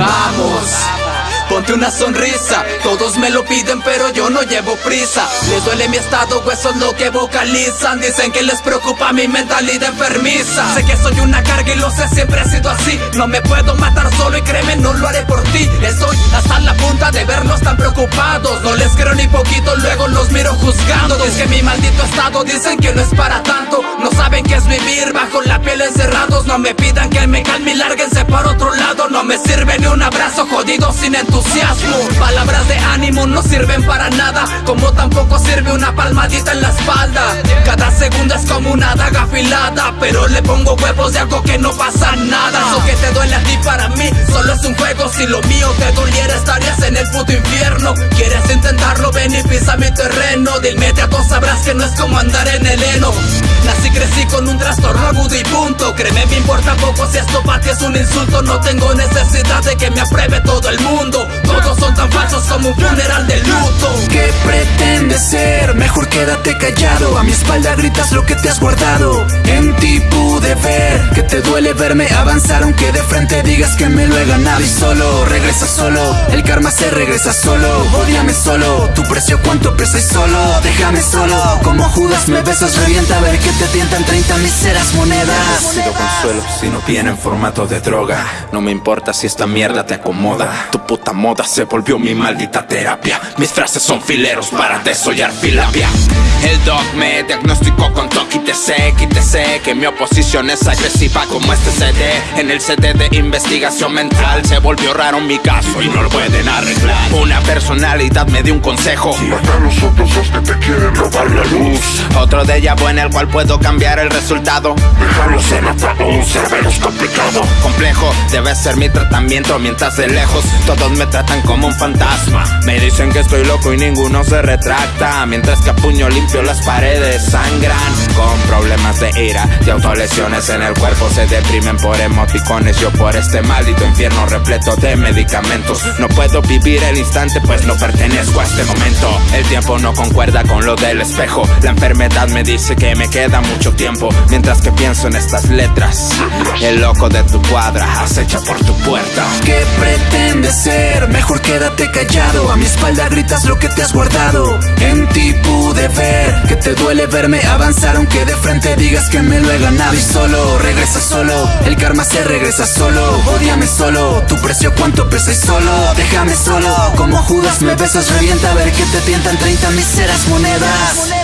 Vamos! Que una sonrisa. Todos me lo piden pero yo no llevo prisa. Les duele mi estado, eso es lo que vocalizan. Dicen que les preocupa mi mentalidad enfermiza. Sé que soy una carga y lo sé, siempre he sido así. No me puedo matar solo y créeme, no lo haré por ti. Estoy hasta la punta de verlos tan preocupados. No les creo ni poquito, luego los miro juzgando. Es que mi maldito estado dicen que no es para tanto. No saben qué es vivir bajo la piel encerrados. No me pidan que me calme y lárguense para otro lado. No me sirve ni un abrazo jodido sin entusiasmo Palabras de ánimo no sirven para nada Como tampoco sirve una palmadita en la espalda. Cada segundo es como una daga afilada Pero le pongo huevos de algo que no pasa nada. Eso que te duele a ti para mí solo es un juego Si lo mío te doliera estarías en el puto infierno. ¿Quieres intentarlo? Ven y pisa mi terreno. A todos sabrás que no es como andar en el heno. Nací crecí con un trastorno agudo y punto. Créeme me importa poco si esto para ti es un insulto. No tengo necesidad de que me apruebe todo el mundo son tan falsos como un funeral de luto. ¿Qué pretendes ser? Mejor quédate callado. A mi espalda gritas lo que te has guardado. En ti que te duele verme avanzar Aunque de frente digas que me lo he ganado Y solo, regresa solo El karma se regresa solo Odiame solo Tu precio cuánto pesa solo Déjame solo Como Judas me besas revienta a ver que te tientan 30 miseras monedas. Sido consuelo si no viene en formato de droga No me importa si esta mierda te acomoda Tu puta moda se volvió mi maldita terapia Mis frases son fileros para desollar filapia. El doc me diagnosticó con toque y te sé, te sé Que mi oposición es agresiva como este CD En el CD de investigación mental Se volvió raro mi caso y no lo pueden arreglar. Una personalidad me dio un consejo. Mata a los otros dos que te quieren robar la luz. Otro de ella en el cual puedo cambiar el resultado. Dejarlos en ataúd, debe ser mi tratamiento Mientras de lejos todos me tratan como un fantasma. Me dicen que estoy loco y ninguno se retracta Mientras que a puño limpio las paredes sangran. Con problemas de ira y autolesiones en el cuerpo Se deprimen por emoticones. Yo por este maldito infierno repleto de medicamentos. No puedo vivir el instante pues no pertenezco a este momento. El tiempo no concuerda con lo del espejo. La enfermedad me dice que me queda mucho tiempo Mientras que pienso en estas letras. El loco de tu cuadra acecha por tu puerta. ¿Qué pretendes ser? Mejor quédate callado. A mi espalda gritas lo que te has guardado. En ti pude ver que te duele verme avanzar Aunque de frente digas que me lo he ganado Y solo, regresa solo El karma se regresa solo. Odiame solo Tu precio cuánto pesa y solo. Déjame solo Como Judas me besas revienta a ver que te tientan 30 miseras monedas